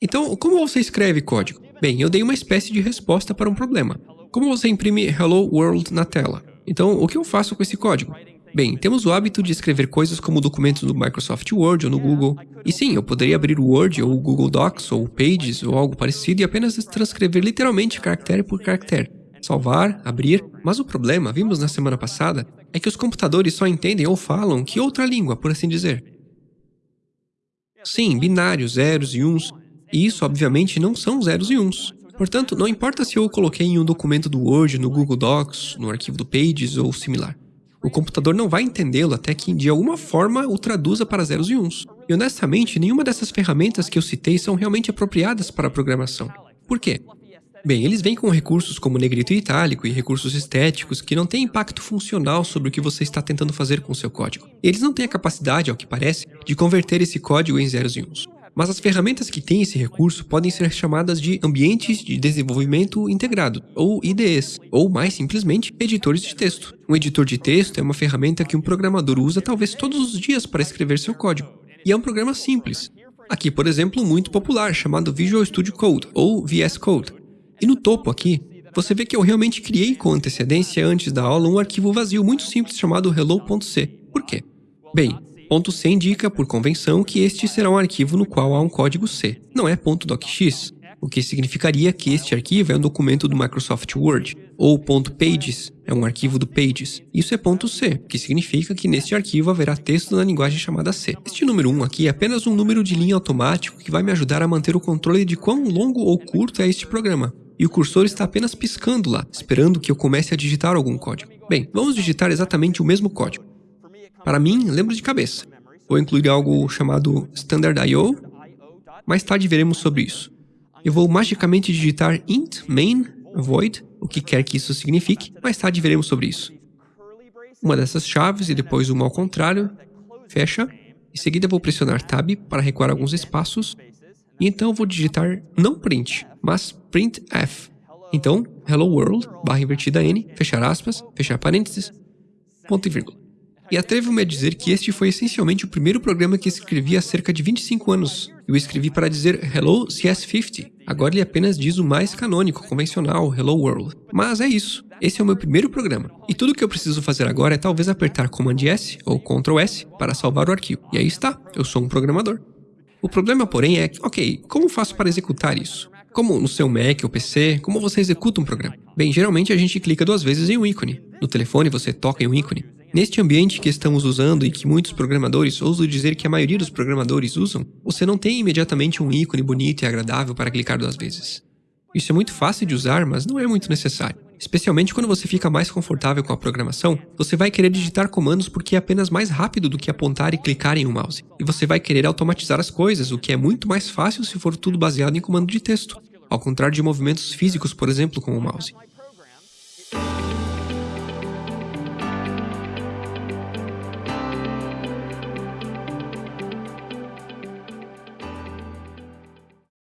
Então, como você escreve código? Bem, eu dei uma espécie de resposta para um problema. Como você imprime Hello World na tela? Então, o que eu faço com esse código? Bem, temos o hábito de escrever coisas como documentos no Microsoft Word ou no Google. E sim, eu poderia abrir o Word ou o Google Docs ou o Pages ou algo parecido e apenas transcrever literalmente caractere por caractere. Salvar, abrir, mas o problema, vimos na semana passada, é que os computadores só entendem ou falam que outra língua, por assim dizer. Sim, binários, zeros e uns, e isso obviamente não são zeros e uns. Portanto, não importa se eu o coloquei em um documento do Word, no Google Docs, no arquivo do Pages ou similar. O computador não vai entendê-lo até que de alguma forma o traduza para zeros e uns. E honestamente, nenhuma dessas ferramentas que eu citei são realmente apropriadas para a programação. Por quê? Bem, eles vêm com recursos como negrito e itálico e recursos estéticos que não têm impacto funcional sobre o que você está tentando fazer com seu código. Eles não têm a capacidade, ao que parece, de converter esse código em zeros e uns. Mas as ferramentas que têm esse recurso podem ser chamadas de ambientes de desenvolvimento integrado, ou IDEs, ou mais simplesmente, editores de texto. Um editor de texto é uma ferramenta que um programador usa talvez todos os dias para escrever seu código. E é um programa simples. Aqui, por exemplo, muito popular chamado Visual Studio Code, ou VS Code. E no topo aqui, você vê que eu realmente criei com antecedência antes da aula um arquivo vazio muito simples chamado hello.c. Por quê? Bem, Ponto .c indica, por convenção, que este será um arquivo no qual há um código C, não é .docx, o que significaria que este arquivo é um documento do Microsoft Word, ou .pages é um arquivo do Pages. Isso é .c, que significa que neste arquivo haverá texto na linguagem chamada C. Este número 1 aqui é apenas um número de linha automático que vai me ajudar a manter o controle de quão longo ou curto é este programa. E o cursor está apenas piscando lá, esperando que eu comece a digitar algum código. Bem, vamos digitar exatamente o mesmo código. Para mim, lembro de cabeça. Vou incluir algo chamado Standard.io. Mais tarde veremos sobre isso. Eu vou magicamente digitar int main void, o que quer que isso signifique. Mais tarde veremos sobre isso. Uma dessas chaves e depois uma ao contrário. Fecha. Em seguida vou pressionar tab para recuar alguns espaços. Então vou digitar não print, mas printf. Então, hello world, barra invertida n, fechar aspas, fechar parênteses, ponto e vírgula. E atrevo-me a dizer que este foi essencialmente o primeiro programa que escrevi há cerca de 25 anos. Eu escrevi para dizer Hello CS50. Agora ele apenas diz o mais canônico, convencional, Hello World. Mas é isso. Esse é o meu primeiro programa. E tudo o que eu preciso fazer agora é talvez apertar Command S ou Ctrl S para salvar o arquivo. E aí está, eu sou um programador. O problema, porém, é que, ok, como faço para executar isso? Como no seu Mac ou PC, como você executa um programa? Bem, geralmente a gente clica duas vezes em um ícone. No telefone você toca em um ícone. Neste ambiente que estamos usando e que muitos programadores, ouso dizer que a maioria dos programadores usam, você não tem imediatamente um ícone bonito e agradável para clicar duas vezes. Isso é muito fácil de usar, mas não é muito necessário. Especialmente quando você fica mais confortável com a programação, você vai querer digitar comandos porque é apenas mais rápido do que apontar e clicar em um mouse. E você vai querer automatizar as coisas, o que é muito mais fácil se for tudo baseado em comando de texto, ao contrário de movimentos físicos, por exemplo, com o mouse.